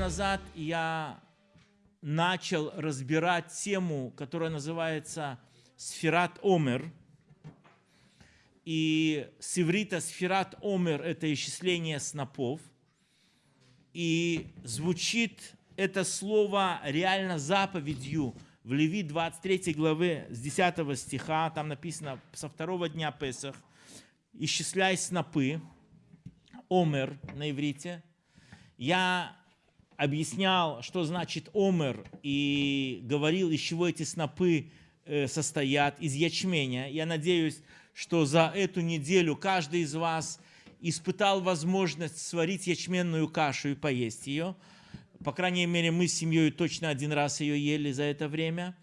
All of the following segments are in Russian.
назад я начал разбирать тему, которая называется «Сферат Омер». И с иврита «Сферат Омер» – это исчисление снопов. И звучит это слово реально заповедью в Леви 23 главы с 10 стиха. Там написано со второго дня Песах «Исчисляй снопы». Омер на иврите. Я объяснял, что значит омер, и говорил, из чего эти снопы э, состоят, из ячменя. Я надеюсь, что за эту неделю каждый из вас испытал возможность сварить ячменную кашу и поесть ее. По крайней мере, мы с семьей точно один раз ее ели за это время.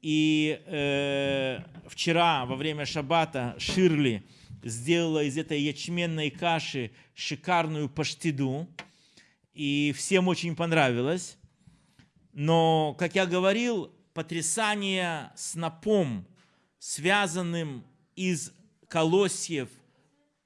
И э, вчера, во время шаббата, Ширли сделала из этой ячменной каши шикарную паштиду и всем очень понравилось. Но, как я говорил, потрясание снопом, связанным из колосьев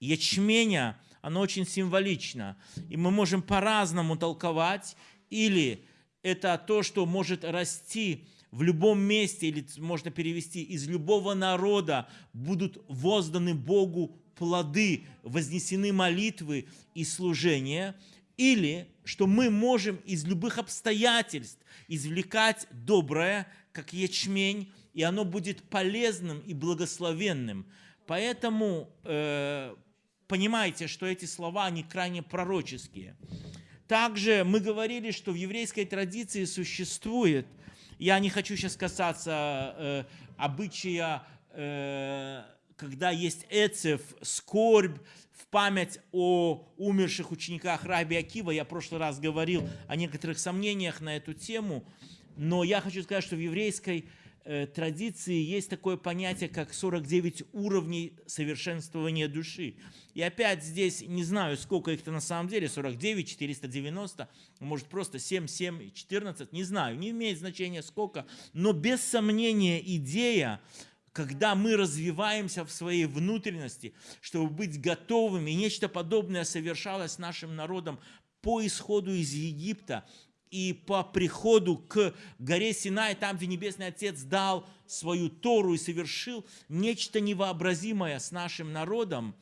ячменя, оно очень символично. И мы можем по-разному толковать. Или это то, что может расти в любом месте, или можно перевести, из любого народа будут возданы Богу плоды, вознесены молитвы и служения – или что мы можем из любых обстоятельств извлекать доброе, как ячмень, и оно будет полезным и благословенным. Поэтому э, понимайте, что эти слова, они крайне пророческие. Также мы говорили, что в еврейской традиции существует, я не хочу сейчас касаться э, обычая, э, когда есть эцев, скорбь, в память о умерших учениках Раби Акива. Я в прошлый раз говорил о некоторых сомнениях на эту тему, но я хочу сказать, что в еврейской э, традиции есть такое понятие, как 49 уровней совершенствования души. И опять здесь не знаю, сколько их-то на самом деле, 49, 490, может просто 7, 7, 14, не знаю, не имеет значения сколько, но без сомнения идея, когда мы развиваемся в своей внутренности, чтобы быть готовыми, нечто подобное совершалось нашим народом по исходу из Египта и по приходу к горе Синай, там, где Небесный Отец дал свою Тору и совершил нечто невообразимое с нашим народом,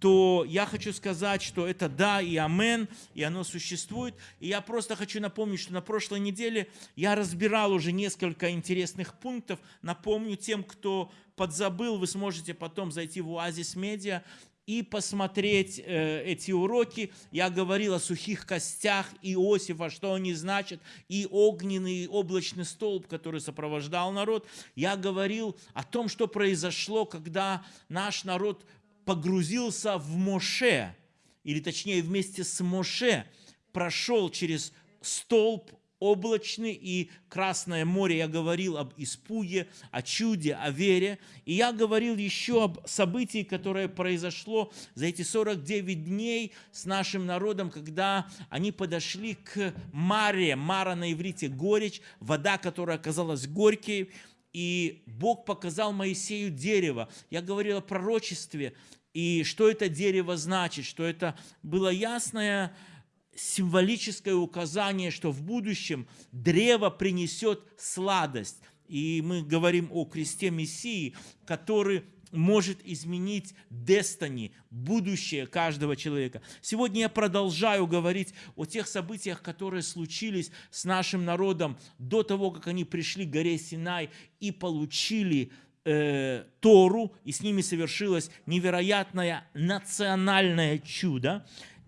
то я хочу сказать, что это да и амен, и оно существует. И я просто хочу напомнить, что на прошлой неделе я разбирал уже несколько интересных пунктов. Напомню тем, кто подзабыл, вы сможете потом зайти в Оазис Медиа и посмотреть э, эти уроки. Я говорил о сухих костях Иосифа, что они значат, и огненный облачный столб, который сопровождал народ. Я говорил о том, что произошло, когда наш народ погрузился в Моше, или точнее вместе с Моше прошел через столб облачный и Красное море. Я говорил об испуге, о чуде, о вере. И я говорил еще об событии, которое произошло за эти 49 дней с нашим народом, когда они подошли к Маре. Мара на иврите горечь, вода, которая оказалась горькой. И Бог показал Моисею дерево. Я говорил о пророчестве, и что это дерево значит, что это было ясное символическое указание, что в будущем древо принесет сладость. И мы говорим о кресте Мессии, который может изменить destiny, будущее каждого человека. Сегодня я продолжаю говорить о тех событиях, которые случились с нашим народом до того, как они пришли к горе Синай и получили э, Тору, и с ними совершилось невероятное национальное чудо.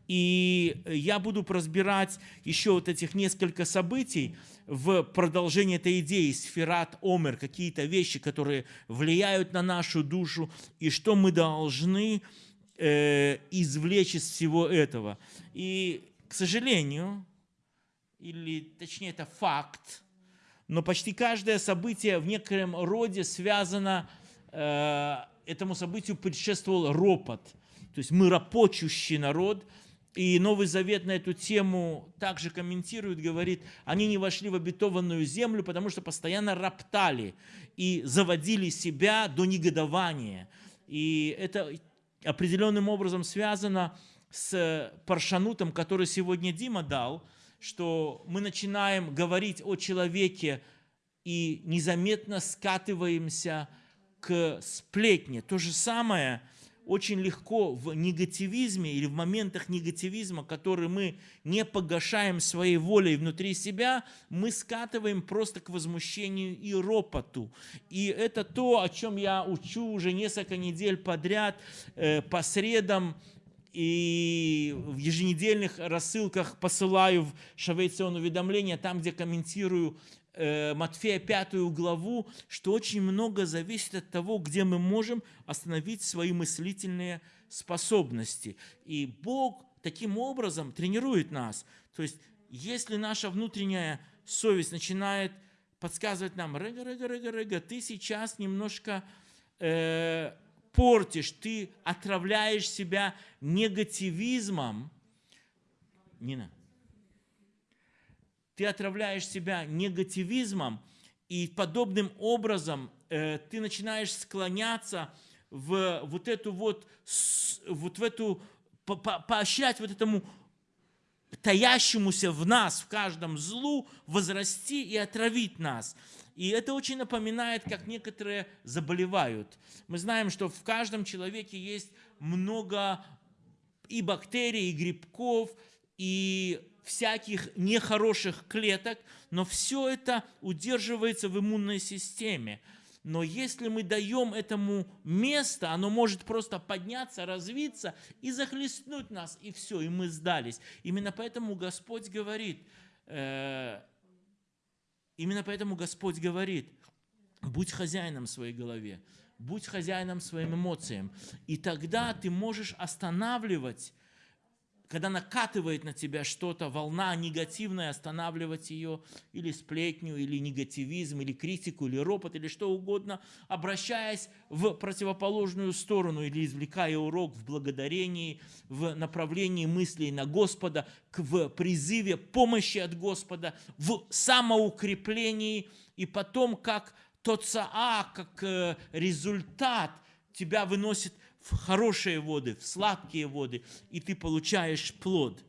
И я буду разбирать еще вот этих несколько событий в продолжении этой идеи сферат омер, какие-то вещи, которые влияют на нашу душу, и что мы должны э, извлечь из всего этого. И, к сожалению, или точнее это факт, но почти каждое событие в некотором роде связано, э, этому событию предшествовал ропот. То есть мы ропочущий народ, и Новый Завет на эту тему также комментирует, говорит, они не вошли в обетованную землю, потому что постоянно роптали и заводили себя до негодования. И это определенным образом связано с паршанутом, который сегодня Дима дал – что мы начинаем говорить о человеке и незаметно скатываемся к сплетне. То же самое очень легко в негативизме или в моментах негативизма, которые мы не погашаем своей волей внутри себя, мы скатываем просто к возмущению и ропоту. И это то, о чем я учу уже несколько недель подряд э, по средам и в еженедельных рассылках посылаю в Шавейцион уведомления, там, где комментирую э, Матфея пятую главу, что очень много зависит от того, где мы можем остановить свои мыслительные способности. И Бог таким образом тренирует нас. То есть, если наша внутренняя совесть начинает подсказывать нам, рыга, рыга, рыга, рыга, ты сейчас немножко э, портишь, ты отравляешь себя негативизмом, Нина, ты отравляешь себя негативизмом, и подобным образом э, ты начинаешь склоняться в вот эту вот, вот в эту, по, по, поощрять вот этому таящемуся в нас, в каждом злу, возрасти и отравить нас. И это очень напоминает, как некоторые заболевают. Мы знаем, что в каждом человеке есть много и бактерий, и грибков, и всяких нехороших клеток, но все это удерживается в иммунной системе. Но если мы даем этому место, оно может просто подняться, развиться и захлестнуть нас, и все, и мы сдались. Именно поэтому Господь говорит, э, Именно поэтому Господь говорит, будь хозяином своей голове, будь хозяином своим эмоциям. И тогда ты можешь останавливать когда накатывает на тебя что-то, волна негативная, останавливать ее, или сплетню, или негативизм, или критику, или ропот, или что угодно, обращаясь в противоположную сторону, или извлекая урок в благодарении, в направлении мыслей на Господа, в призыве помощи от Господа, в самоукреплении, и потом как тот как э, результат тебя выносит в хорошие воды, в сладкие воды, и ты получаешь плод.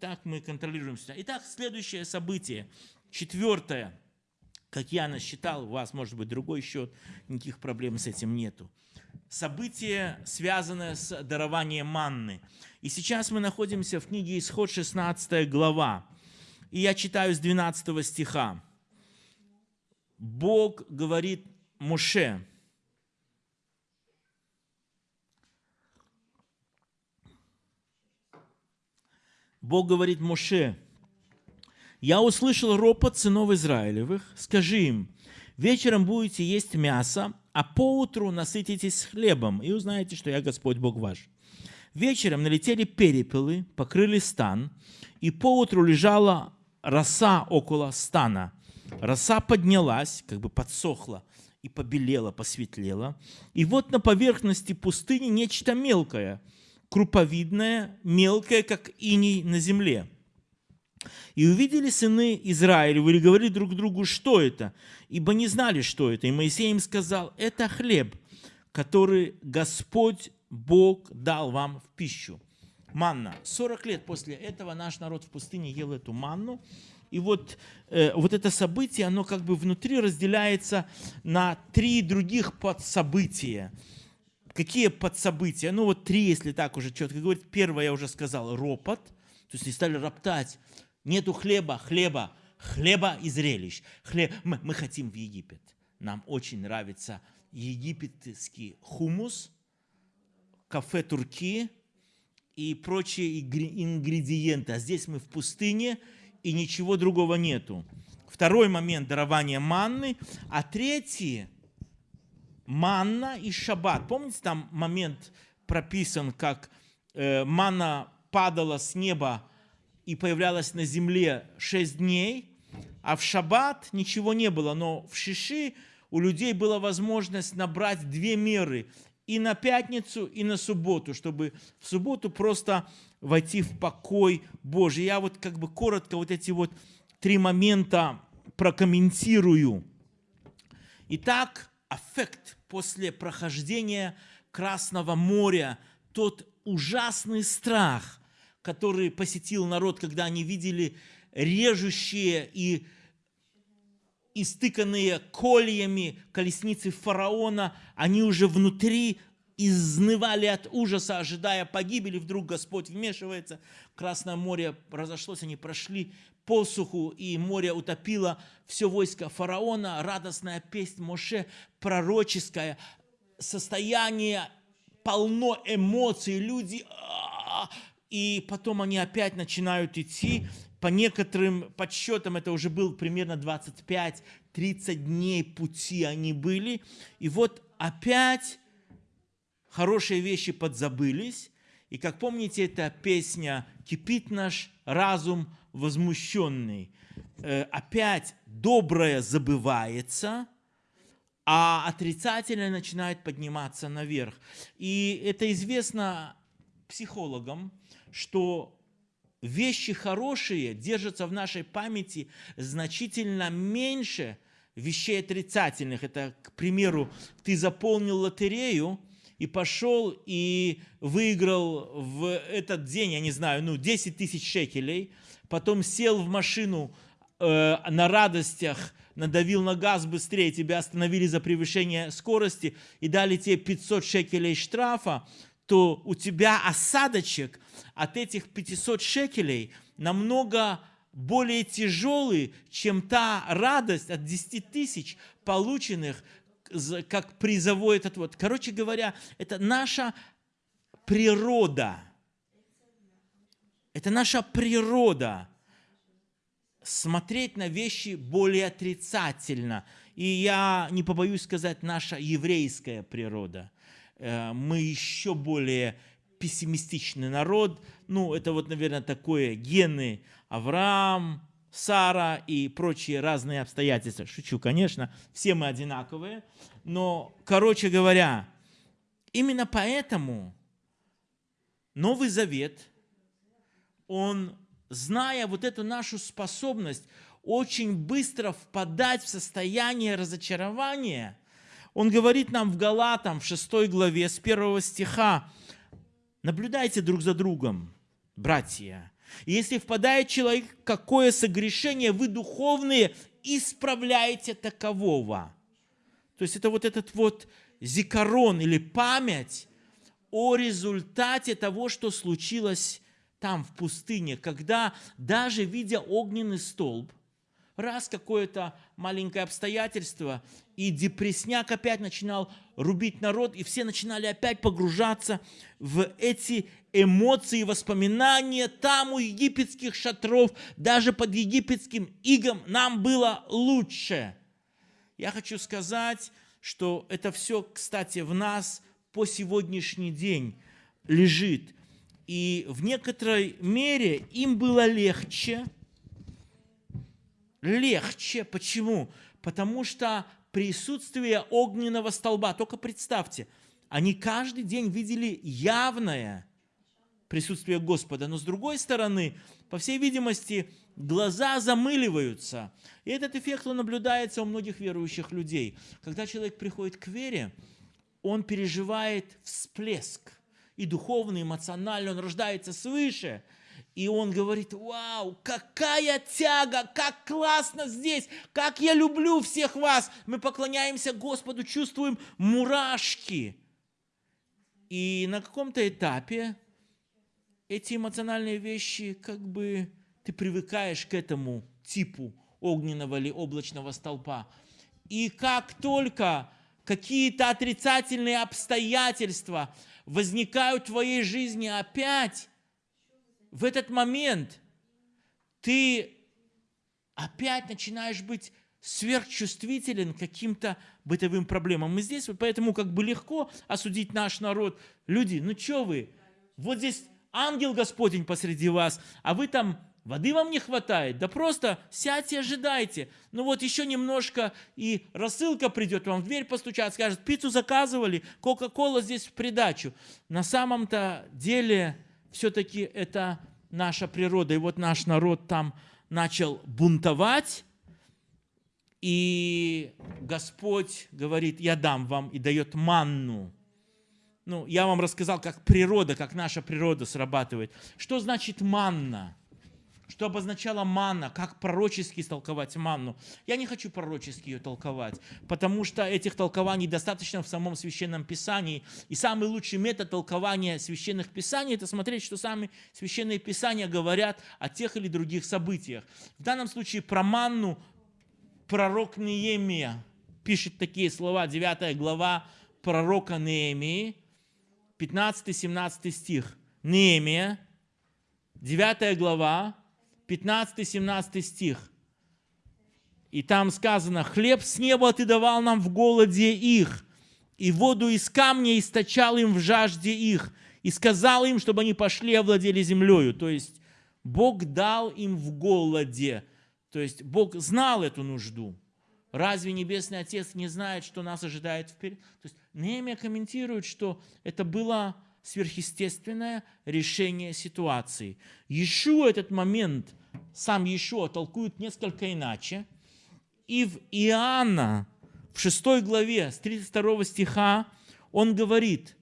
Так мы контролируем себя. Итак, следующее событие, четвертое. Как я насчитал, у вас может быть другой счет, никаких проблем с этим нету. Событие, связанное с дарованием манны. И сейчас мы находимся в книге Исход 16 глава. И я читаю с 12 стиха. Бог говорит Моше, Бог говорит Моше, «Я услышал ропот сынов Израилевых, скажи им, вечером будете есть мясо, а поутру насытитесь хлебом, и узнаете, что я Господь Бог ваш». Вечером налетели перепелы, покрыли стан, и поутру лежала роса около стана. Роса поднялась, как бы подсохла, и побелела, посветлела. И вот на поверхности пустыни нечто мелкое – круповидное, мелкое, как иней на земле. И увидели сыны Израилевы и говорили друг другу, что это, ибо не знали, что это. И Моисей им сказал, это хлеб, который Господь Бог дал вам в пищу. Манна. 40 лет после этого наш народ в пустыне ел эту манну. И вот, э, вот это событие, оно как бы внутри разделяется на три других подсобытия. Какие подсобытия? Ну вот три, если так уже четко говорить. Первое, я уже сказал, ропот. То есть они стали роптать. Нету хлеба, хлеба, хлеба и зрелищ. Хлеб. Мы, мы хотим в Египет. Нам очень нравится египетский хумус, кафе турки и прочие ингредиенты. А здесь мы в пустыне, и ничего другого нету. Второй момент – дарования манны. А третий – манна и шаббат. Помните, там момент прописан, как э, манна падала с неба и появлялась на земле шесть дней, а в шаббат ничего не было. Но в Шиши у людей была возможность набрать две меры и на пятницу, и на субботу, чтобы в субботу просто войти в покой Божий. Я вот как бы коротко вот эти вот три момента прокомментирую. Итак, аффект после прохождения Красного моря, тот ужасный страх, который посетил народ, когда они видели режущие и истыканные кольями колесницы фараона, они уже внутри изнывали от ужаса, ожидая погибели. Вдруг Господь вмешивается. Красное море разошлось, они прошли посуху, и море утопило все войско фараона. Радостная песнь Моше, пророческая, состояние полно эмоций, люди... А, и потом они опять начинают идти, по некоторым подсчетам это уже был примерно 25-30 дней пути они были. И вот опять хорошие вещи подзабылись. И как помните, эта песня «Кипит наш разум возмущенный». Э, опять доброе забывается, а отрицательное начинает подниматься наверх. И это известно психологам, что вещи хорошие держатся в нашей памяти значительно меньше вещей отрицательных. Это, к примеру, ты заполнил лотерею и пошел и выиграл в этот день, я не знаю, ну, 10 тысяч шекелей, потом сел в машину э, на радостях, надавил на газ быстрее, тебя остановили за превышение скорости и дали тебе 500 шекелей штрафа, то у тебя осадочек от этих 500 шекелей намного более тяжелый, чем та радость от 10 тысяч полученных как призовой этот вот. Короче говоря, это наша природа. Это наша природа смотреть на вещи более отрицательно. И я не побоюсь сказать, наша еврейская природа. Э, мы еще более пессимистичный народ. Ну, это вот, наверное, такое гены Авраам, Сара и прочие разные обстоятельства. Шучу, конечно, все мы одинаковые. Но, короче говоря, именно поэтому Новый Завет, он, зная вот эту нашу способность очень быстро впадать в состояние разочарования – он говорит нам в Галатам, в 6 главе, с 1 стиха, наблюдайте друг за другом, братья. Если впадает человек в какое согрешение, вы духовные исправляете такового. То есть это вот этот вот зикарон или память о результате того, что случилось там, в пустыне, когда даже видя огненный столб, раз какое-то маленькое обстоятельство, и депресняк опять начинал рубить народ, и все начинали опять погружаться в эти эмоции, воспоминания. Там у египетских шатров, даже под египетским игом нам было лучше. Я хочу сказать, что это все, кстати, в нас по сегодняшний день лежит. И в некоторой мере им было легче – легче. Почему? Потому что присутствие огненного столба, только представьте, они каждый день видели явное присутствие Господа, но с другой стороны, по всей видимости, глаза замыливаются. И этот эффект он наблюдается у многих верующих людей. Когда человек приходит к вере, он переживает всплеск и духовный, и эмоциональный, он рождается свыше – и он говорит, вау, какая тяга, как классно здесь, как я люблю всех вас. Мы поклоняемся Господу, чувствуем мурашки. И на каком-то этапе эти эмоциональные вещи, как бы ты привыкаешь к этому типу огненного или облачного столпа. И как только какие-то отрицательные обстоятельства возникают в твоей жизни опять, в этот момент ты опять начинаешь быть сверхчувствителен каким-то бытовым проблемам. И здесь поэтому как бы легко осудить наш народ. Люди, ну что вы, вот здесь ангел Господень посреди вас, а вы там воды вам не хватает, да просто сядьте, ожидайте. Ну вот еще немножко, и рассылка придет вам в дверь постучат, скажет, пиццу заказывали, Кока-Кола здесь в придачу. На самом-то деле все-таки это наша природа. И вот наш народ там начал бунтовать, и Господь говорит, я дам вам, и дает манну. Ну, я вам рассказал, как природа, как наша природа срабатывает. Что значит манна? Что обозначала манна, как пророчески истолковать манну. Я не хочу пророчески ее толковать, потому что этих толкований достаточно в самом Священном Писании. И самый лучший метод толкования Священных Писаний – это смотреть, что сами Священные Писания говорят о тех или других событиях. В данном случае про манну пророк Неемия пишет такие слова, 9 глава пророка Неемии, 15-17 стих. Неемия, 9 глава, 15-17 стих. И там сказано, «Хлеб с неба ты давал нам в голоде их, и воду из камня источал им в жажде их, и сказал им, чтобы они пошли и овладели землею». То есть Бог дал им в голоде. То есть Бог знал эту нужду. Разве Небесный Отец не знает, что нас ожидает вперед? То есть Неемия комментирует, что это было сверхъестественное решение ситуации. Еще этот момент, сам еще толкует несколько иначе. И в Иоанна, в 6 главе, с 32 стиха, он говорит,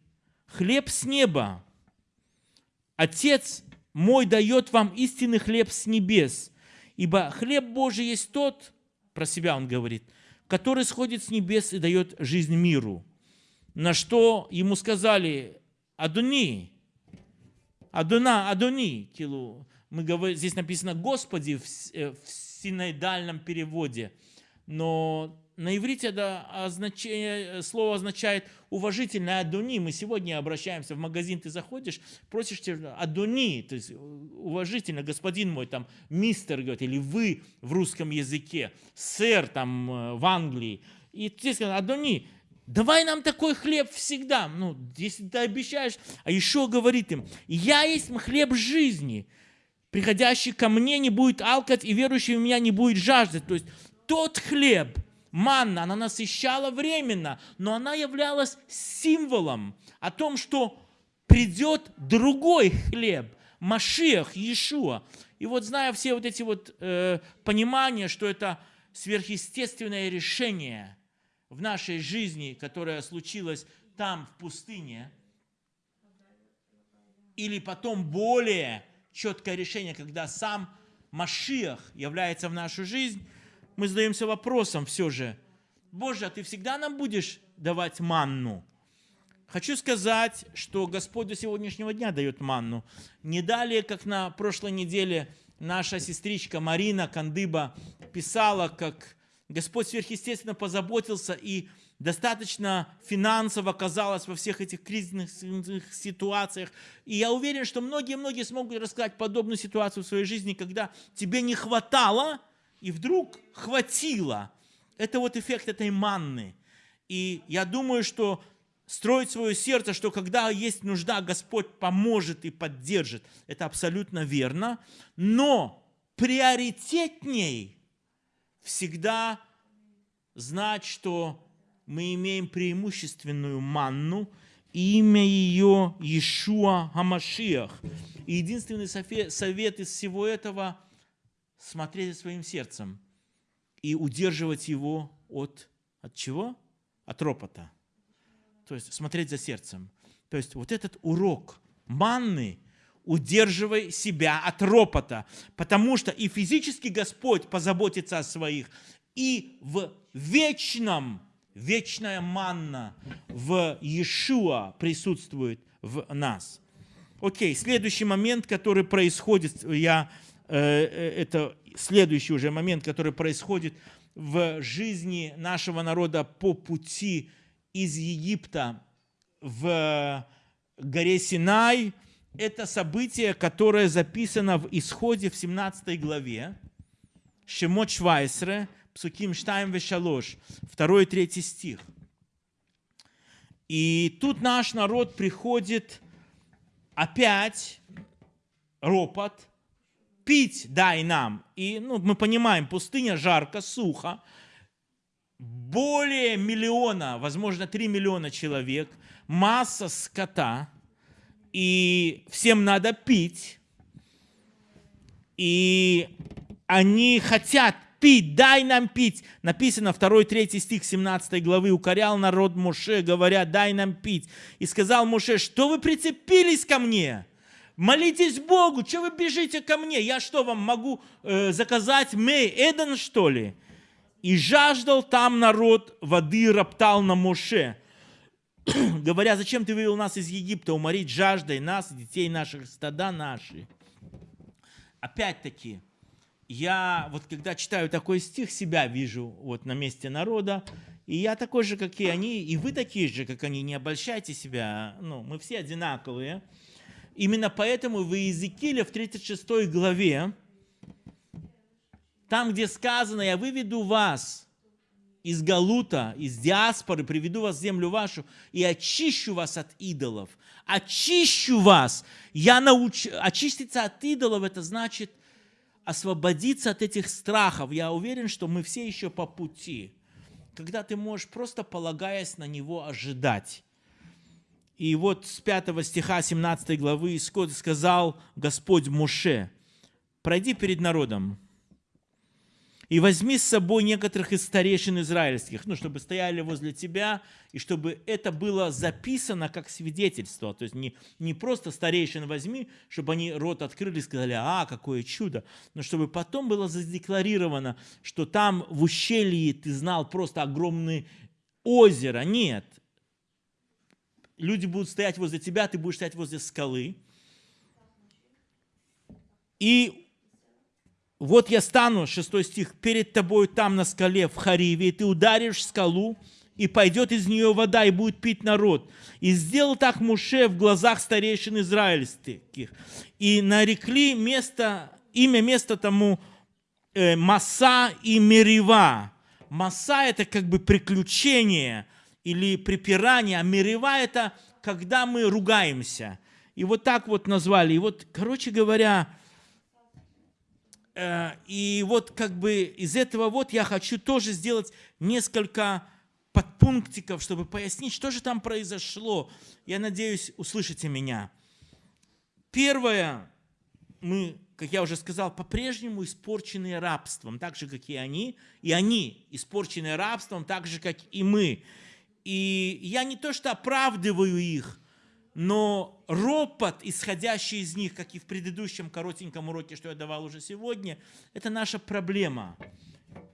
«Хлеб с неба, Отец мой дает вам истинный хлеб с небес, ибо хлеб Божий есть тот, про себя он говорит, который сходит с небес и дает жизнь миру». На что ему сказали, Адуни, Адуна, Адуни, килу. Мы говорим, здесь написано Господи в, э, в синоидальном переводе, но на иврите это означение, слово означает уважительное Адуни. Мы сегодня обращаемся в магазин, ты заходишь, просишь тебя Адуни, то есть уважительно, господин мой, там, мистер, говорит, или вы в русском языке, сэр там э, в Англии. И ты сказал, Адуни, Давай нам такой хлеб всегда. Ну, если ты обещаешь. А еще говорит им, я есть хлеб жизни. Приходящий ко мне не будет алкать, и верующий в меня не будет жаждать. То есть тот хлеб, манна, она насыщала временно, но она являлась символом о том, что придет другой хлеб, Машиах, Иешуа. И вот зная все вот эти вот э, понимания, что это сверхъестественное решение – в нашей жизни, которая случилась там, в пустыне, или потом более четкое решение, когда сам Машиах является в нашу жизнь, мы задаемся вопросом все же, Боже, а ты всегда нам будешь давать манну? Хочу сказать, что Господь до сегодняшнего дня дает манну. Не далее, как на прошлой неделе наша сестричка Марина Кандыба писала, как Господь сверхъестественно позаботился и достаточно финансово оказалось во всех этих кризисных ситуациях. И я уверен, что многие-многие смогут рассказать подобную ситуацию в своей жизни, когда тебе не хватало, и вдруг хватило. Это вот эффект этой манны. И я думаю, что строить свое сердце, что когда есть нужда, Господь поможет и поддержит. Это абсолютно верно. Но приоритетней всегда знать, что мы имеем преимущественную манну, и имя ее Иешуа Хамашиах. И единственный совет из всего этого – смотреть своим сердцем и удерживать его от, от чего? От ропота. То есть смотреть за сердцем. То есть вот этот урок манны – удерживай себя от ропота, потому что и физически Господь позаботится о своих, и в вечном, вечная манна в Иешуа присутствует в нас. Окей, следующий момент, который происходит, я, э, э, это следующий уже момент, который происходит в жизни нашего народа по пути из Египта в горе Синай – это событие, которое записано в Исходе в 17 главе, Шемот Швайсре, Псуким Штайм Вешалош, 2 и 3 стих. И тут наш народ приходит опять ропот, пить дай нам. И ну, мы понимаем, пустыня жарко, сухо, более миллиона, возможно, 3 миллиона человек, масса скота – и всем надо пить, и они хотят пить, дай нам пить. Написано 2-3 стих 17 главы, укорял народ Моше, говоря, дай нам пить. И сказал Моше, что вы прицепились ко мне? Молитесь Богу, что вы бежите ко мне? Я что, вам могу э, заказать мей Эден, что ли? И жаждал там народ воды, роптал на Моше, говоря, зачем ты вывел нас из Египта, уморить жаждой нас, детей наших, стада наши. Опять-таки, я вот когда читаю такой стих, себя вижу вот на месте народа, и я такой же, как и они, и вы такие же, как они, не обольщайте себя, ну, мы все одинаковые. Именно поэтому в Иезекииле в 36 главе, там, где сказано, я выведу вас из Галута, из диаспоры, приведу вас в землю вашу и очищу вас от идолов. Очищу вас. Я научу... Очиститься от идолов, это значит освободиться от этих страхов. Я уверен, что мы все еще по пути когда ты можешь просто полагаясь на него ожидать. И вот с 5 стиха 17 главы сказал Господь Муше, пройди перед народом, и возьми с собой некоторых из старейшин израильских, ну, чтобы стояли возле тебя, и чтобы это было записано как свидетельство. То есть не, не просто старейшин возьми, чтобы они рот открыли и сказали, а, какое чудо, но чтобы потом было задекларировано, что там в ущелье ты знал просто огромное озеро. Нет. Люди будут стоять возле тебя, ты будешь стоять возле скалы. И вот я стану, 6 стих, перед тобой там на скале в Хариве, и ты ударишь скалу, и пойдет из нее вода, и будет пить народ. И сделал так Муше в глазах старейшин израильских. И нарекли место, имя места тому э, Маса и Мерива. Маса – это как бы приключение или припирание, а Мерива – это когда мы ругаемся. И вот так вот назвали. И вот, короче говоря, и вот как бы из этого вот я хочу тоже сделать несколько подпунктиков, чтобы пояснить, что же там произошло. Я надеюсь, услышите меня. Первое, мы, как я уже сказал, по-прежнему испорчены рабством, так же, как и они. И они испорчены рабством, так же, как и мы. И я не то что оправдываю их, но ропот, исходящий из них, как и в предыдущем коротеньком уроке, что я давал уже сегодня, это наша проблема.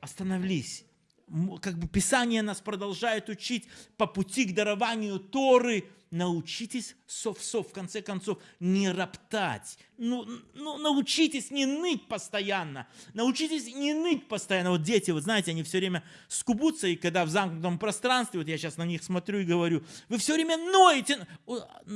Остановись. Как бы Писание нас продолжает учить по пути к дарованию Торы – научитесь сов-сов, в конце концов, не роптать. Ну, ну, научитесь не ныть постоянно. Научитесь не ныть постоянно. Вот дети, вот знаете, они все время скубутся, и когда в замкнутом пространстве, вот я сейчас на них смотрю и говорю, вы все время ноете.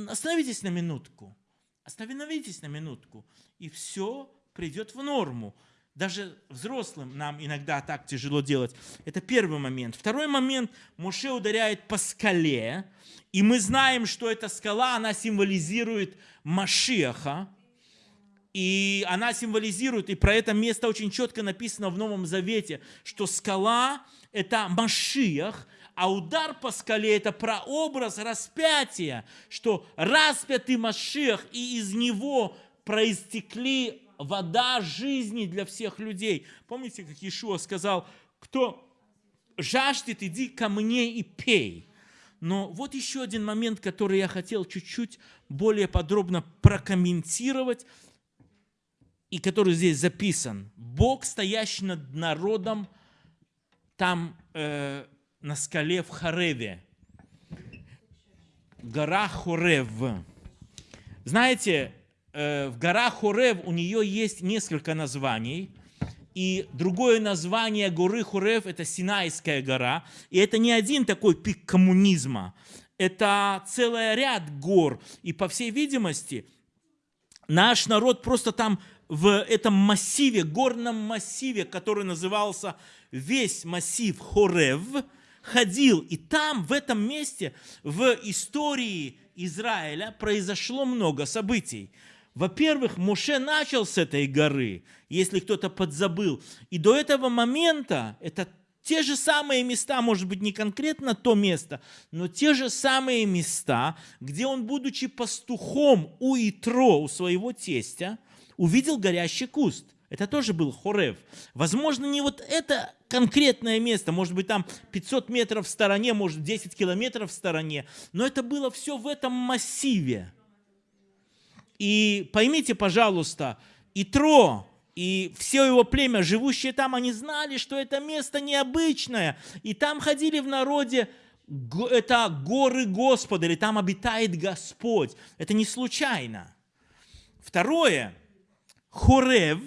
Остановитесь на минутку. Остановитесь на минутку, и все придет в норму. Даже взрослым нам иногда так тяжело делать. Это первый момент. Второй момент. Моше ударяет по скале. И мы знаем, что эта скала, она символизирует Машеха. И она символизирует, и про это место очень четко написано в Новом Завете, что скала – это Машиах, а удар по скале – это прообраз распятия, что распятый Машиах, и из него проистекли вода жизни для всех людей. Помните, как Иешуа сказал, кто жаждет, иди ко мне и пей. Но вот еще один момент, который я хотел чуть-чуть более подробно прокомментировать, и который здесь записан. Бог, стоящий над народом, там э, на скале в Хареве. Гора Хорев. Знаете, в горах Хорев у нее есть несколько названий. И другое название горы Хорев – это Синайская гора. И это не один такой пик коммунизма. Это целый ряд гор. И по всей видимости, наш народ просто там в этом массиве, горном массиве, который назывался весь массив Хорев, ходил. И там, в этом месте, в истории Израиля произошло много событий. Во-первых, Муше начал с этой горы, если кто-то подзабыл. И до этого момента это те же самые места, может быть, не конкретно то место, но те же самые места, где он, будучи пастухом у Итро, у своего тестя, увидел горящий куст. Это тоже был Хорев. Возможно, не вот это конкретное место, может быть, там 500 метров в стороне, может, 10 километров в стороне, но это было все в этом массиве. И поймите, пожалуйста, Итро и все его племя, живущие там, они знали, что это место необычное. И там ходили в народе, это горы Господа, или там обитает Господь. Это не случайно. Второе, хорев,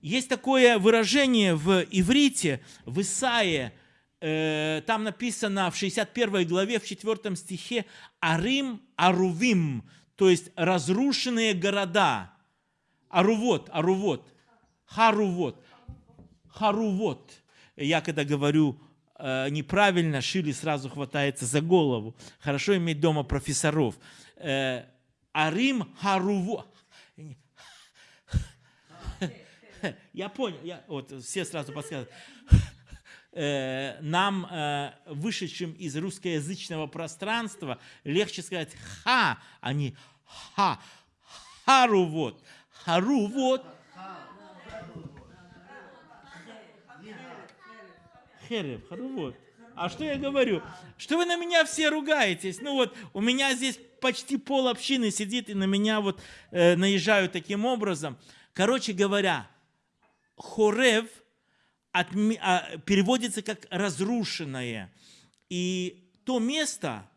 есть такое выражение в иврите, в Исаии, э, там написано в 61 главе, в 4 стихе, «Арим Арувим», то есть разрушенные города. Арувот, Арувот, Харувот, Харувот. Я когда говорю э, неправильно, Шили сразу хватается за голову. Хорошо иметь дома профессоров. Э, Арим Харувот. Я понял, я, вот все сразу подсказывают. Э, нам, э, вышедшим из русскоязычного пространства, легче сказать «ха», а не. «Хару вот», «хару вот». Херев, хару вот. А что я говорю? Что вы на меня все ругаетесь? Ну вот, у меня здесь почти пол общины сидит и на меня вот э, наезжают таким образом. Короче говоря, Хорев от, а, переводится как разрушенное. И то место,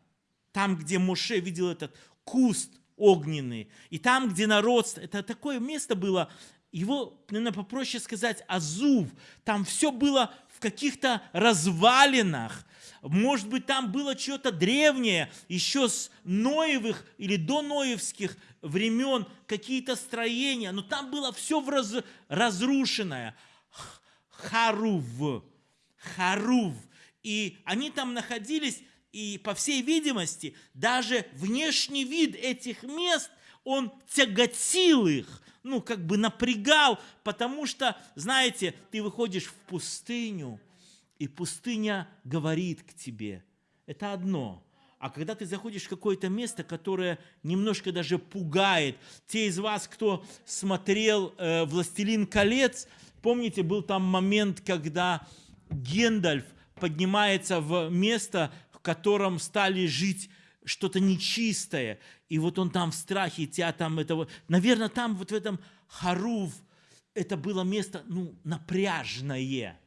там, где Моше видел этот куст огненный, и там, где народ, это такое место было, его, наверное, попроще сказать, Азув, там все было в каких-то развалинах, может быть, там было что-то древнее, еще с Ноевых или до Ноевских времен, какие-то строения, но там было все в раз, разрушенное. Харув, Харув. И они там находились, и по всей видимости, даже внешний вид этих мест, он тяготил их, ну, как бы напрягал, потому что, знаете, ты выходишь в пустыню, и пустыня говорит к тебе. Это одно. А когда ты заходишь в какое-то место, которое немножко даже пугает, те из вас, кто смотрел э, «Властелин колец», помните, был там момент, когда Гендальф поднимается в место, котором стали жить что-то нечистое, и вот он там в страхе, тебя там этого... Наверное, там вот в этом Харув это было место, ну, напряжное.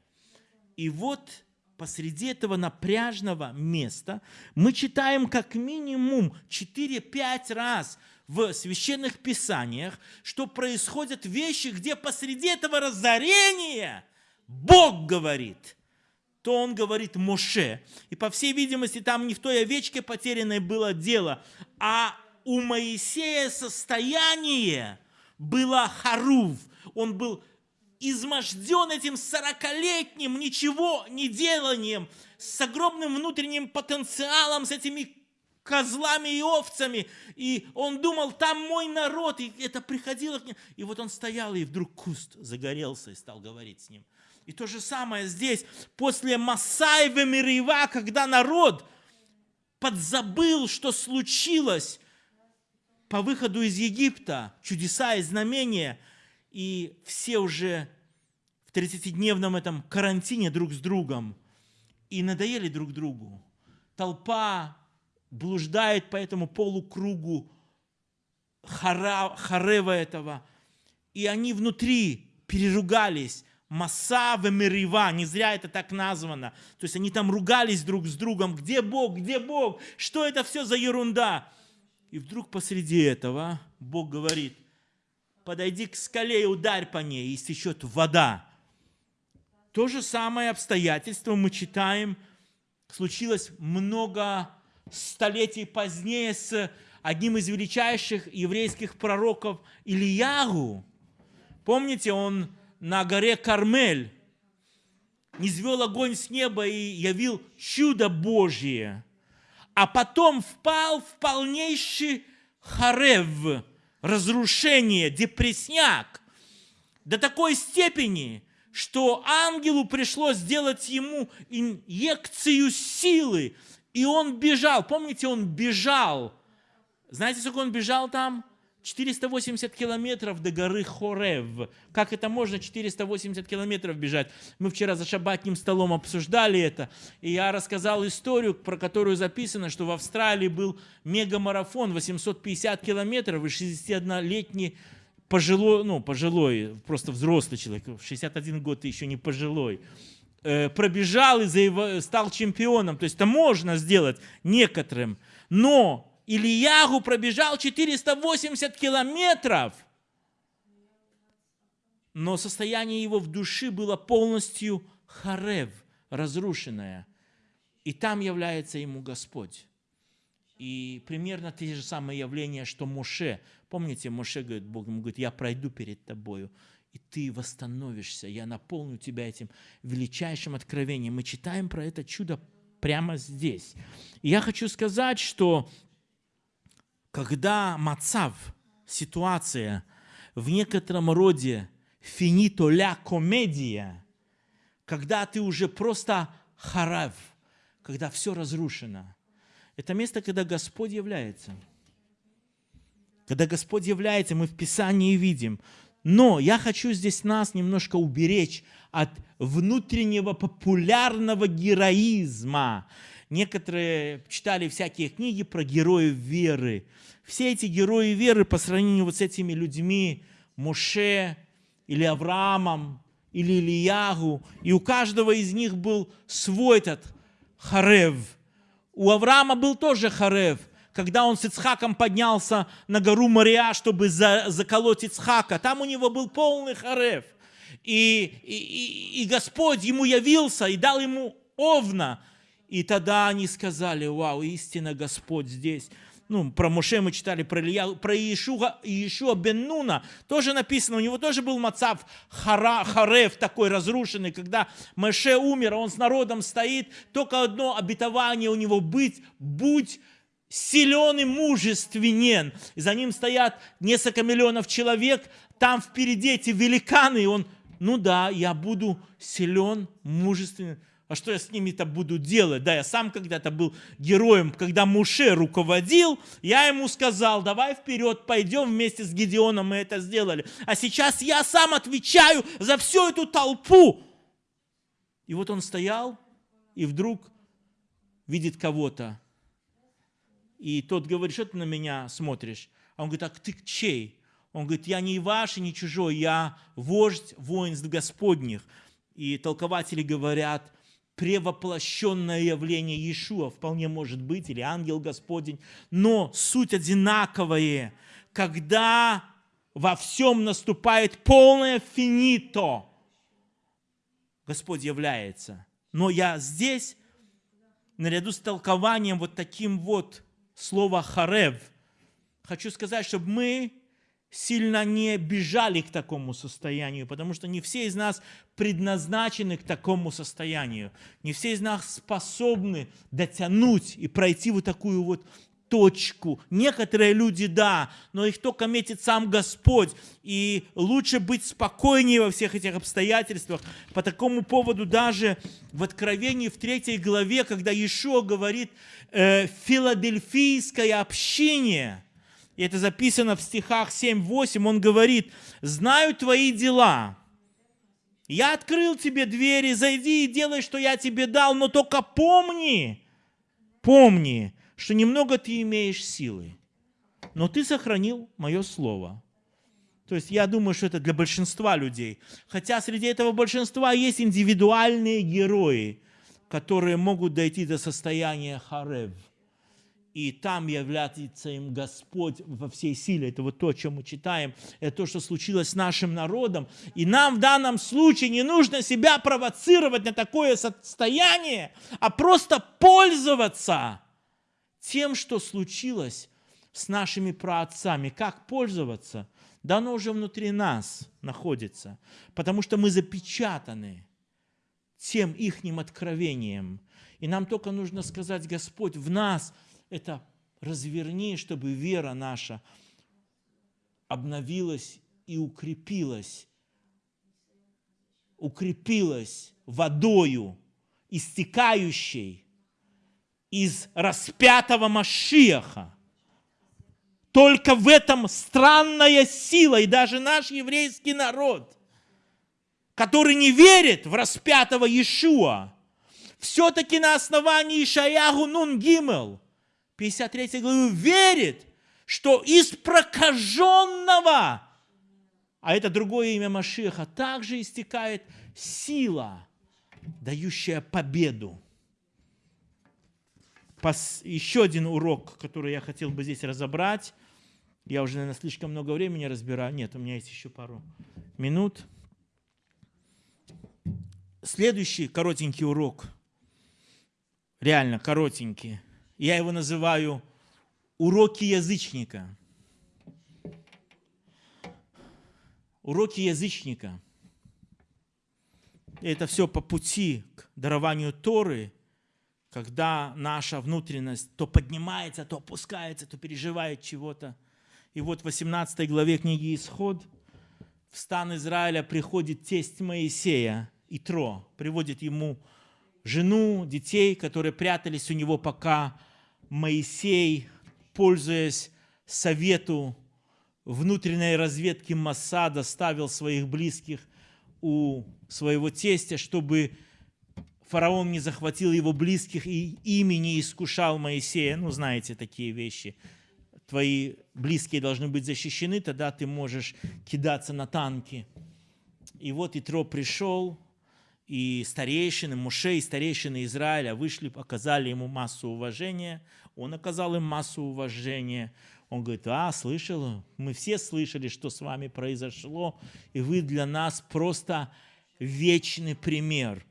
И вот посреди этого напряжного места мы читаем как минимум 4-5 раз в священных писаниях, что происходят вещи, где посреди этого разорения Бог говорит, то он говорит Моше. И по всей видимости там не в той овечке потерянной было дело, а у Моисея состояние было харув. Он был изможден этим сорокалетним ничего не деланием, с огромным внутренним потенциалом, с этими козлами и овцами. И он думал, там мой народ. И это приходило к нему. И вот он стоял, и вдруг куст загорелся и стал говорить с ним. И то же самое здесь, после Масаева Мирива, когда народ подзабыл, что случилось по выходу из Египта, чудеса и знамения – и все уже в 30-дневном этом карантине друг с другом и надоели друг другу. Толпа блуждает по этому полукругу хара, харева этого, и они внутри переругались. Маса Мерива, не зря это так названо. То есть они там ругались друг с другом. Где Бог? Где Бог? Что это все за ерунда? И вдруг посреди этого Бог говорит, подойди к скале и ударь по ней, и стечет вода. То же самое обстоятельство мы читаем, случилось много столетий позднее с одним из величайших еврейских пророков Ильягу. Помните, он на горе Кармель низвел огонь с неба и явил чудо Божье, а потом впал в полнейший харев, разрушение, депресняк до такой степени, что ангелу пришлось сделать ему инъекцию силы, и он бежал. Помните, он бежал. Знаете, сколько он бежал там? 480 километров до горы Хорев. Как это можно 480 километров бежать? Мы вчера за шабатным столом обсуждали это, и я рассказал историю, про которую записано, что в Австралии был мегамарафон 850 километров, и 61-летний пожилой, ну, пожилой, просто взрослый человек, 61 год и еще не пожилой, э, пробежал и стал чемпионом. То есть это можно сделать некоторым. Но Ильягу пробежал 480 километров, но состояние его в душе было полностью харев, разрушенное. И там является ему Господь. И примерно те же самые явления, что Моше. Помните, Моше говорит, Бог ему говорит, я пройду перед тобою, и ты восстановишься, я наполню тебя этим величайшим откровением. Мы читаем про это чудо прямо здесь. И я хочу сказать, что когда мацав, ситуация, в некотором роде финито ля комедия, когда ты уже просто харав, когда все разрушено. Это место, когда Господь является. Когда Господь является, мы в Писании видим. Но я хочу здесь нас немножко уберечь от внутреннего популярного героизма, Некоторые читали всякие книги про героев веры. Все эти герои веры по сравнению вот с этими людьми, Моше или Авраамом, или Ильягу, и у каждого из них был свой этот Харев. У Авраама был тоже Харев, когда он с Ицхаком поднялся на гору Мария, чтобы за, заколоть Ицхака. Там у него был полный Харев. И, и, и Господь ему явился и дал ему овна, и тогда они сказали, вау, истинно Господь здесь. Ну, про Моше мы читали, про Илья, про Иешуа, Иешуа бен Нуна, тоже написано, у него тоже был Мацав хара, Харев такой разрушенный, когда Моше умер, он с народом стоит, только одно обетование у него быть, будь силен и мужественен. И за ним стоят несколько миллионов человек, там впереди эти великаны, и он, ну да, я буду силен, мужественен, а что я с ними-то буду делать? Да, я сам когда-то был героем, когда Муше руководил, я ему сказал, давай вперед, пойдем вместе с Гедеоном, мы это сделали. А сейчас я сам отвечаю за всю эту толпу. И вот он стоял, и вдруг видит кого-то. И тот говорит, что ты на меня смотришь? А он говорит, а ты чей? Он говорит, я не ваш и не чужой, я вождь воинств Господних. И толкователи говорят, превоплощенное явление Иешуа, вполне может быть, или ангел Господень, но суть одинаковая, когда во всем наступает полное финито, Господь является. Но я здесь, наряду с толкованием вот таким вот слова «харев», хочу сказать, чтобы мы сильно не бежали к такому состоянию, потому что не все из нас предназначены к такому состоянию. Не все из нас способны дотянуть и пройти вот такую вот точку. Некоторые люди, да, но их только метит сам Господь. И лучше быть спокойнее во всех этих обстоятельствах. По такому поводу даже в Откровении в третьей главе, когда Иешуа говорит э, «филадельфийское общение», и это записано в стихах 7-8, он говорит, «Знаю твои дела. Я открыл тебе двери, зайди и делай, что я тебе дал, но только помни, помни, что немного ты имеешь силы, но ты сохранил мое слово». То есть я думаю, что это для большинства людей. Хотя среди этого большинства есть индивидуальные герои, которые могут дойти до состояния харев – и там является им Господь во всей силе. Это вот то, о чем мы читаем, это то, что случилось с нашим народом. И нам в данном случае не нужно себя провоцировать на такое состояние, а просто пользоваться тем, что случилось с нашими праотцами. Как пользоваться? Да оно уже внутри нас находится, потому что мы запечатаны тем ихним откровением. И нам только нужно сказать, Господь, в нас – это разверни, чтобы вера наша обновилась и укрепилась, укрепилась водою, истекающей из распятого Машиаха. Только в этом странная сила. И даже наш еврейский народ, который не верит в распятого Иешуа, все-таки на основании Ишаягу Нун Гимел, 53 главы, верит, что из прокаженного, а это другое имя Машеха, также истекает сила, дающая победу. Еще один урок, который я хотел бы здесь разобрать. Я уже, наверное, слишком много времени разбираю. Нет, у меня есть еще пару минут. Следующий коротенький урок, реально коротенький, я его называю уроки язычника. Уроки язычника. Это все по пути к дарованию Торы, когда наша внутренность то поднимается, то опускается, то переживает чего-то. И вот в 18 главе книги «Исход» в стан Израиля приходит тесть Моисея, Итро, приводит ему жену, детей, которые прятались у него, пока Моисей пользуясь совету внутренней разведки Масада, ставил своих близких у своего тестя, чтобы фараон не захватил его близких и ими не искушал Моисея. Ну, знаете такие вещи. Твои близкие должны быть защищены, тогда ты можешь кидаться на танки. И вот Итро пришел, и старейшины, Муше и старейшины Израиля вышли, оказали ему массу уважения. Он оказал им массу уважения. Он говорит, а, слышал, мы все слышали, что с вами произошло, и вы для нас просто вечный пример.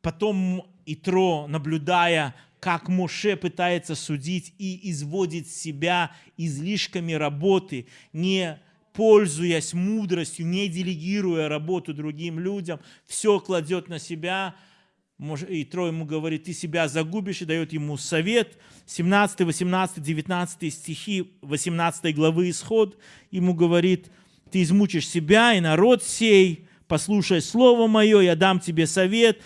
Потом Итро, наблюдая, как Моше пытается судить и изводит себя излишками работы, не пользуясь мудростью, не делегируя работу другим людям, все кладет на себя – и Трой ему говорит, ты себя загубишь, и дает ему совет. 17, 18, 19 стихи 18 главы Исход ему говорит, ты измучишь себя и народ сей, послушай слово мое, я дам тебе совет,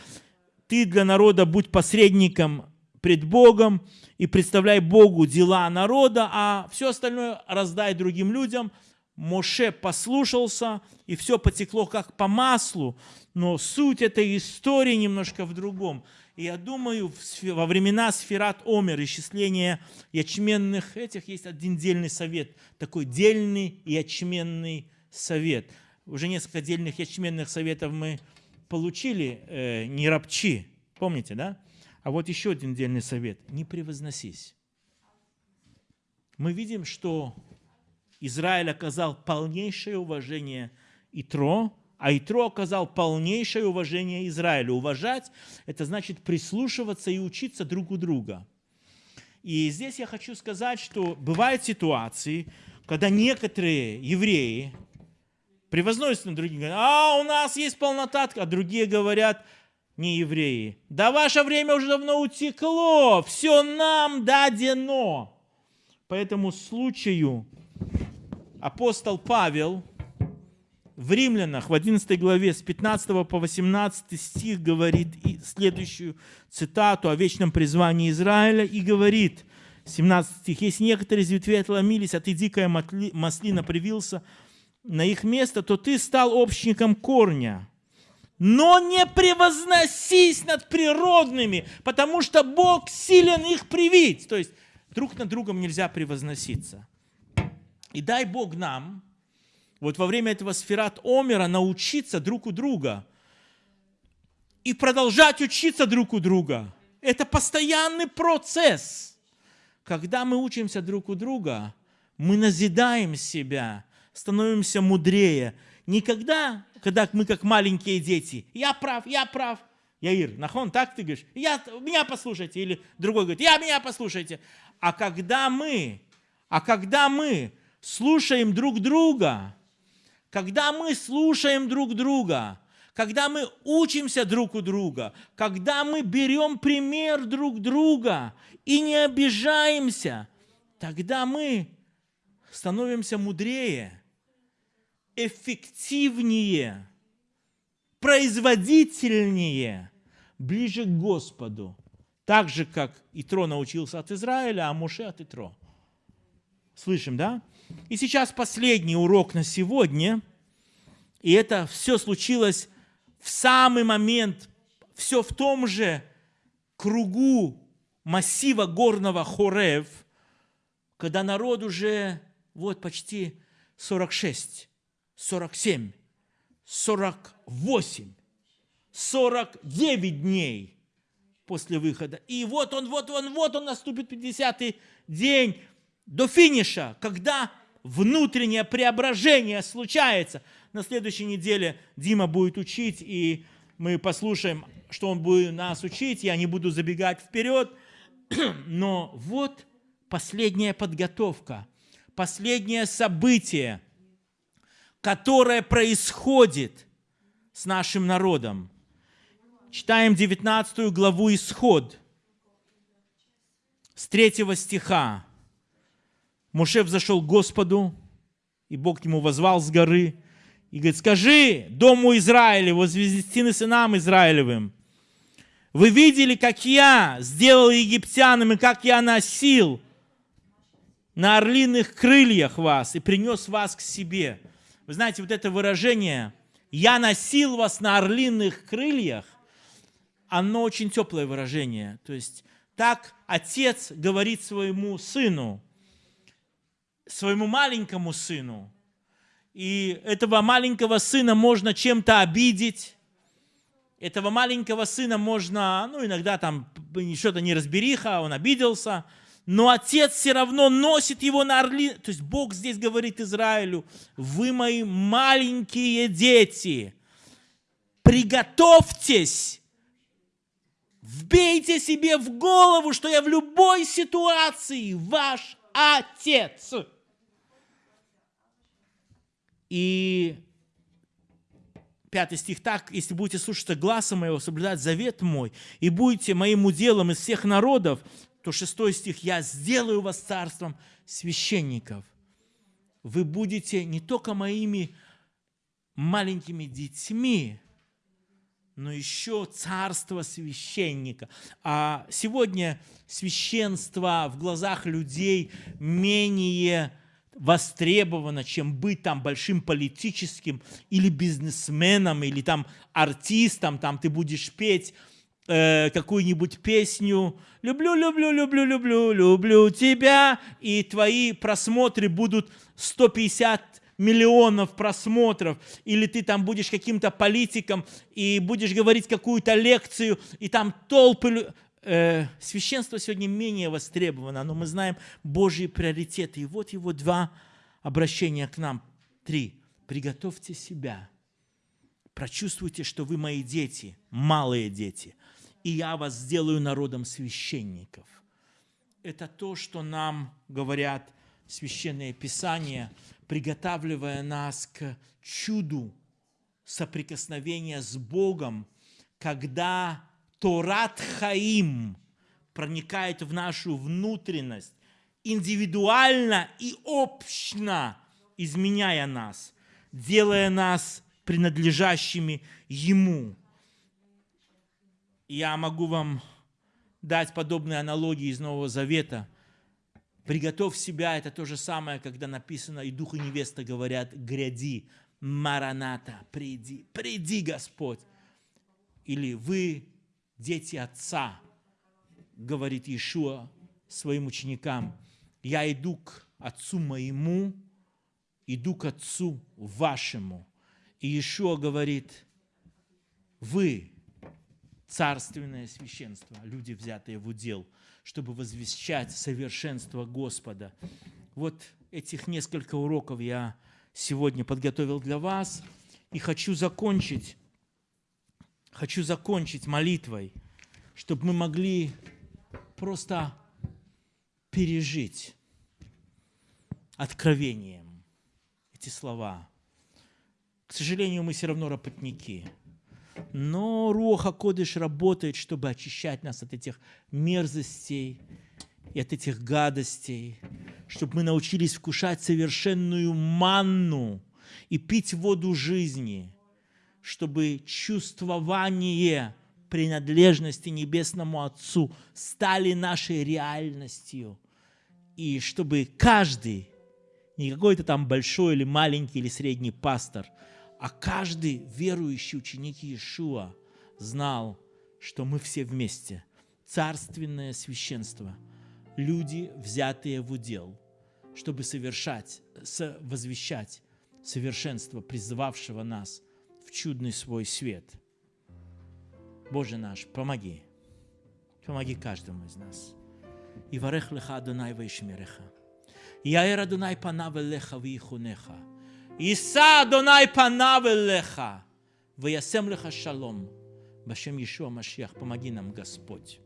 ты для народа будь посредником пред Богом и представляй Богу дела народа, а все остальное раздай другим людям – Моше послушался, и все потекло как по маслу, но суть этой истории немножко в другом. И я думаю, во времена сферат Омер, исчисления ячменных этих, есть один дельный совет, такой дельный ячменный совет. Уже несколько дельных ячменных советов мы получили, э, не рабчи, помните, да? А вот еще один дельный совет, не превозносись. Мы видим, что Израиль оказал полнейшее уважение Итро, а Итро оказал полнейшее уважение Израилю. Уважать – это значит прислушиваться и учиться друг у друга. И здесь я хочу сказать, что бывают ситуации, когда некоторые евреи превозносятся на других, говорят, а у нас есть полнота, а другие говорят, не евреи, да ваше время уже давно утекло, все нам дадено. По этому случаю апостол Павел в Римлянах в 11 главе с 15 по 18 стих говорит следующую цитату о вечном призвании Израиля и говорит, 17 стих, «Если некоторые из ветвей отломились, а ты дикая маслина привился на их место, то ты стал общником корня. Но не превозносись над природными, потому что Бог силен их привить». То есть друг над другом нельзя превозноситься. И дай Бог нам вот во время этого сферат Омера научиться друг у друга и продолжать учиться друг у друга. Это постоянный процесс. Когда мы учимся друг у друга, мы назидаем себя, становимся мудрее. Никогда, когда мы как маленькие дети, я прав, я прав, Яир, нахон, так ты говоришь, я, меня послушайте, или другой говорит, я меня послушайте. А когда мы, а когда мы слушаем друг друга, когда мы слушаем друг друга, когда мы учимся друг у друга, когда мы берем пример друг друга и не обижаемся, тогда мы становимся мудрее, эффективнее, производительнее, ближе к Господу. Так же, как Итро научился от Израиля, а Муше от Итро. Слышим, да? И сейчас последний урок на сегодня. И это все случилось в самый момент, все в том же кругу массива горного Хорев, когда народ уже вот почти 46, 47, 48, 49 дней после выхода. И вот он, вот он, вот он наступит 50-й день до финиша, когда внутреннее преображение случается. На следующей неделе Дима будет учить, и мы послушаем, что он будет нас учить. Я не буду забегать вперед. Но вот последняя подготовка, последнее событие, которое происходит с нашим народом. Читаем 19 главу Исход с 3 стиха. Муше взошел к Господу, и Бог к нему возвал с горы, и говорит, скажи дому Израиля, возвести сынам Израилевым, вы видели, как я сделал египтянам, и как я носил на орлиных крыльях вас и принес вас к себе. Вы знаете, вот это выражение «я носил вас на орлиных крыльях», оно очень теплое выражение. То есть так отец говорит своему сыну, своему маленькому сыну. И этого маленького сына можно чем-то обидеть, этого маленького сына можно, ну, иногда там что-то неразбериха, он обиделся, но отец все равно носит его на орли. То есть Бог здесь говорит Израилю, вы мои маленькие дети, приготовьтесь, вбейте себе в голову, что я в любой ситуации ваш отец. И пятый стих, так, если будете слушаться глаза моего, соблюдать завет мой, и будете моим уделом из всех народов, то шестой стих, я сделаю вас царством священников. Вы будете не только моими маленькими детьми, но еще царство священника. А сегодня священство в глазах людей менее востребовано, чем быть там большим политическим или бизнесменом, или там артистом, там ты будешь петь э, какую-нибудь песню. «Люблю, люблю, люблю, люблю, люблю тебя», и твои просмотры будут 150 миллионов просмотров, или ты там будешь каким-то политиком и будешь говорить какую-то лекцию, и там толпы э, священство сегодня менее востребовано, но мы знаем Божьи приоритеты. И вот его два обращения к нам. Три. Приготовьте себя. Прочувствуйте, что вы мои дети, малые дети, и я вас сделаю народом священников. Это то, что нам говорят священные писания, приготавливая нас к чуду соприкосновения с Богом, когда Торат Хаим проникает в нашу внутренность, индивидуально и общно изменяя нас, делая нас принадлежащими Ему. Я могу вам дать подобные аналогии из Нового Завета. Приготовь себя, это то же самое, когда написано, и Дух и невеста говорят, гряди, Мараната, приди, приди, Господь. Или вы дети Отца, говорит Иешуа своим ученикам, я иду к Отцу моему, иду к Отцу вашему. И Иешуа говорит, вы царственное священство, люди, взятые в удел, чтобы возвещать совершенство Господа. Вот этих несколько уроков я сегодня подготовил для вас и хочу закончить хочу закончить молитвой, чтобы мы могли просто пережить откровением эти слова. К сожалению, мы все равно работники. Но Руха Кодыш работает, чтобы очищать нас от этих мерзостей и от этих гадостей, чтобы мы научились вкушать совершенную манну и пить воду жизни – чтобы чувствование принадлежности Небесному Отцу стали нашей реальностью. И чтобы каждый, не какой-то там большой или маленький или средний пастор, а каждый верующий ученик Иешуа знал, что мы все вместе. Царственное священство. Люди, взятые в удел, чтобы совершать, возвещать совершенство, призывавшего нас чудный свой свет. Боже наш, помоги. Помоги каждому из нас. И варех леха Адонай ваишмереха. Яэр Адонай панав леха вихунеха. Иса Адонай панав леха. Ваясем леха шалом. Башем Ешуа Машиах, помоги нам, Господь.